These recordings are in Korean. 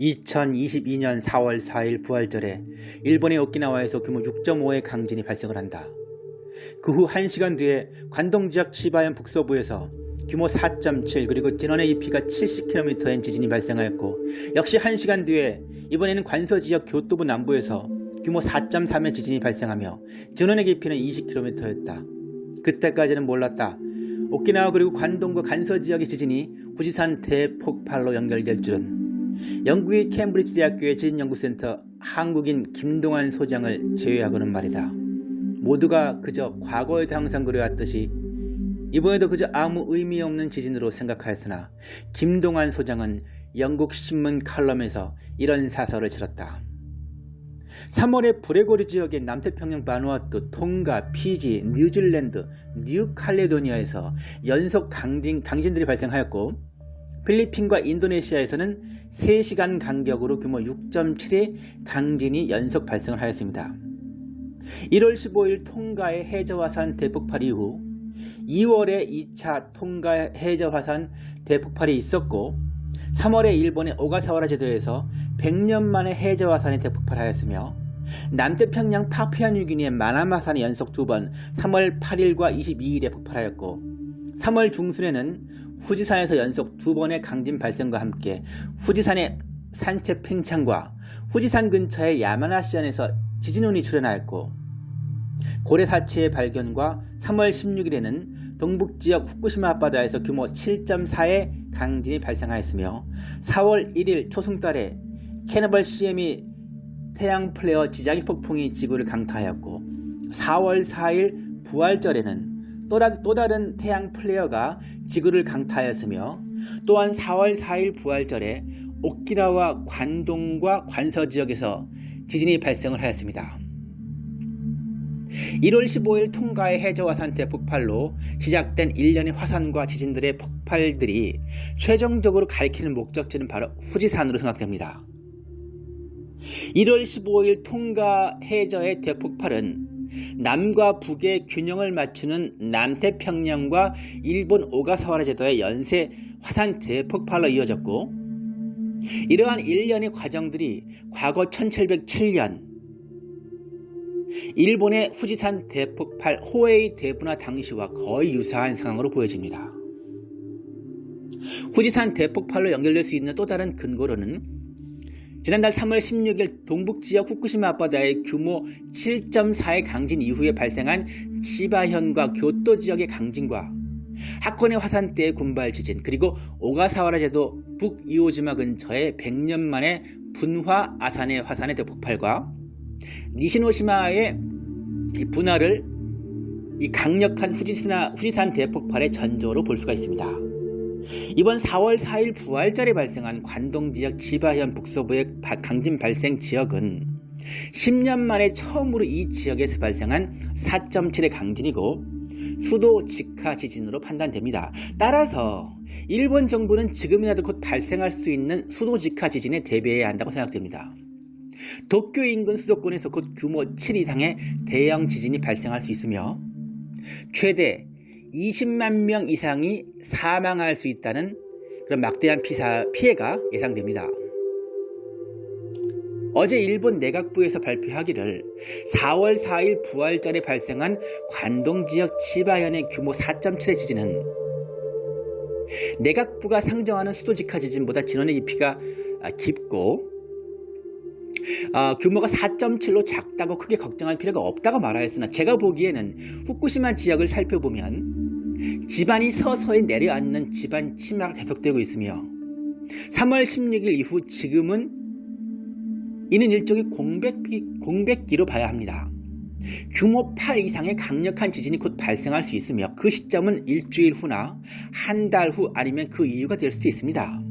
2022년 4월 4일 부활절에 일본의 오키나와에서 규모 6.5의 강진이 발생을 한다. 그 후 1시간 뒤에 관동 지역 치바현 북서부에서 규모 4.7 그리고 진원의 깊이가 70km인 지진이 발생하였고 역시 1시간 뒤에 이번에는 관서 지역 교토부 남부에서 규모 4.3의 지진이 발생하며 진원의 깊이는 20km였다. 그때까지는 몰랐다. 오키나와 그리고 관동과 간서 지역의 지진이 후지산 대폭발로 연결될 줄은 영국의 캠브리지 대학교의 지진연구센터 한국인 김동환 소장을 제외하고는 말이다. 모두가 그저 과거에도 항상 그래왔듯이 이번에도 그저 아무 의미 없는 지진으로 생각하였으나 김동환 소장은 영국 신문 칼럼에서 이런 사설을 실었다. 3월에 브레고리 지역의 남태평양 바누아투, 통가, 피지, 뉴질랜드, 뉴칼레도니아에서 연속 강진, 강진들이 발생하였고 필리핀과 인도네시아에서는 3시간 간격으로 규모 6.7의 강진이 연속 발생을 하였습니다. 1월 15일 통가의 해저화산 대폭발 이후 2월에 2차 통가 해저화산 대폭발이 있었고 3월에 일본의 오가사와라 제도에서 100년 만에 해저화산이 대폭발하였으며 남태평양 파피아뉴기니의 마나마산이 연속 두 번 3월 8일과 22일에 폭발하였고 3월 중순에는 후지산에서 연속 두 번의 강진 발생과 함께 후지산의 산책 팽창과 후지산 근처의 야마나시안에서 지진운이 출현하였고 고래 사체의 발견과 3월 16일에는 동북지역 후쿠시마 앞바다에서 규모 7.4의 강진이 발생하였으며 4월 1일 초승달에 캐너벌 CM이 태양 플레어 지자기 폭풍이 지구를 강타하였고 4월 4일 부활절에는 또 다른 태양 플레어가 지구를 강타하였으며 또한 4월 4일 부활절에 오키나와 관동과 관서 지역에서 지진이 발생을 하였습니다. 1월 15일 통가의 해저화산 대 폭발로 시작된 일련의 화산과 지진들의 폭발들이 최종적으로 가리키는 목적지는 바로 후지산으로 생각됩니다. 1월 15일 통가 해저의 대폭발은 남과 북의 균형을 맞추는 남태평양과 일본 오가사와라 제도의 연쇄 화산 대폭발로 이어졌고 이러한 일련의 과정들이 과거 1707년 일본의 후지산 대폭발 호에이 대분화 당시와 거의 유사한 상황으로 보여집니다. 후지산 대폭발로 연결될 수 있는 또 다른 근거로는 지난달 3월 16일 동북지역 후쿠시마 앞바다의 규모 7.4의 강진 이후에 발생한 치바현과 교토 지역의 강진과 하코네 화산대의 군발 지진 그리고 오가사와라 제도 북이오지마 근처의 100년 만에 분화 아산의 화산의 대폭발과 니시노시마의 분화를 이 강력한 후지산, 후지산 대폭발의 전조로 볼 수가 있습니다. 이번 4월 4일 부활절에 발생한 관동 지역 지바현 북서부의 강진 발생 지역은 10년 만에 처음으로 이 지역에서 발생한 4.7의 강진이고 수도 직하 지진으로 판단됩니다. 따라서 일본 정부는 지금이라도 곧 발생할 수 있는 수도 직하 지진에 대비해야 한다고 생각됩니다. 도쿄 인근 수도권에서 곧 규모 7 이상의 대형 지진이 발생할 수 있으며 최대 20만 명 이상이 사망할 수 있다는 그런 막대한 피사, 피해가 예상됩니다. 어제 일본 내각부에서 발표하기를 4월 4일 부활절에 발생한 관동 지역 치바현의 규모 4.7의 지진은 내각부가 상정하는 수도직하 지진보다 진원의 깊이가 깊고 어, 규모가 4.7로 작다고 크게 걱정할 필요가 없다고 말하였으나 제가 보기에는 후쿠시마 지역을 살펴보면 집안이 서서히 내려앉는 집안 침하가 계속되고 있으며 3월 16일 이후 지금은 이는 일종의 공백기, 공백기로 봐야 합니다. 규모 8 이상의 강력한 지진이 곧 발생할 수 있으며 그 시점은 일주일 후나 한 달 후 아니면 그 이유가 될 수도 있습니다.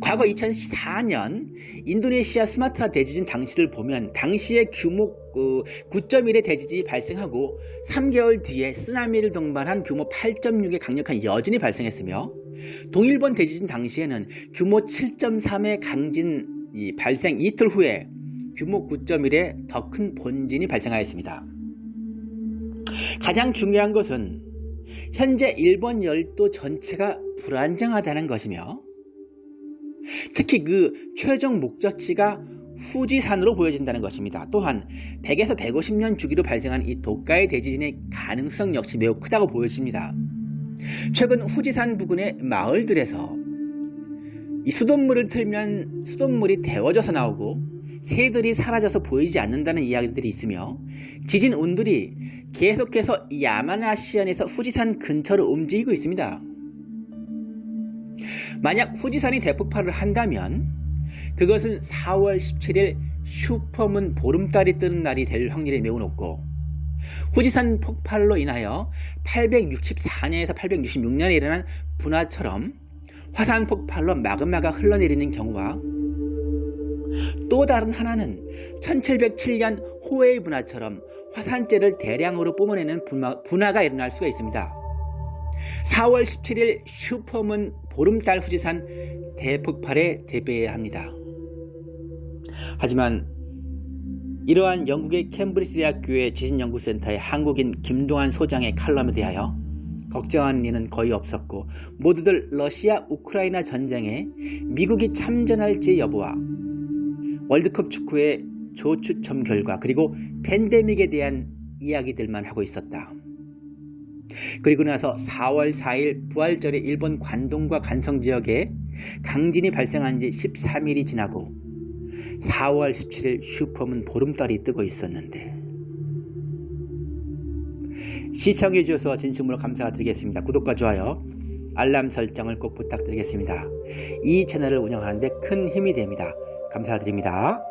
과거 2014년 인도네시아 스마트라 대지진 당시를 보면 당시의 규모 9.1의 그 대지진이 발생하고 3개월 뒤에 쓰나미를 동반한 규모 8.6의 강력한 여진이 발생했으며 동일본 대지진 당시에는 규모 7.3의 강진 발생 이틀 후에 규모 9.1의 더 큰 본진이 발생하였습니다. 가장 중요한 것은 현재 일본 열도 전체가 불안정하다는 것이며 특히 그 최종 목적지가 후지산으로 보여진다는 것입니다. 또한 100에서 150년 주기로 발생한 이 도가의 대지진의 가능성 역시 매우 크다고 보여집니다. 최근 후지산 부근의 마을들에서 이 수돗물을 틀면 수돗물이 데워져서 나오고 새들이 사라져서 보이지 않는다는 이야기들이 있으며 지진 운들이 계속해서 야마나시안에서 후지산 근처로 움직이고 있습니다. 만약 후지산이 대폭발을 한다면 그것은 4월 17일 슈퍼문 보름달이 뜨는 날이 될 확률이 매우 높고 후지산 폭발로 인하여 864년에서 866년에 일어난 분화처럼 화산 폭발로 마그마가 흘러내리는 경우와 또 다른 하나는 1707년 호에이 분화처럼 화산재를 대량으로 뿜어내는 분화, 분화가 일어날 수가 있습니다. 4월 17일 슈퍼문 보름달 후지산 대폭발에 대비해야 합니다. 하지만 이러한 영국의 캠브리지 대학교의 지진연구센터의 한국인 김동환 소장의 칼럼에 대하여 걱정하는 이는 거의 없었고 모두들 러시아 우크라이나 전쟁에 미국이 참전할지 여부와 월드컵 축구의 조추첨 결과 그리고 팬데믹에 대한 이야기들만 하고 있었다. 그리고 나서 4월 4일 부활절에 일본 관동과 간성 지역에 강진이 발생한 지 13일이 지나고 4월 17일 슈퍼문 보름달이 뜨고 있었는데 시청해 주셔서 진심으로 감사드리겠습니다. 구독과 좋아요, 알람 설정을 꼭 부탁드리겠습니다. 이 채널을 운영하는데 큰 힘이 됩니다. 감사드립니다.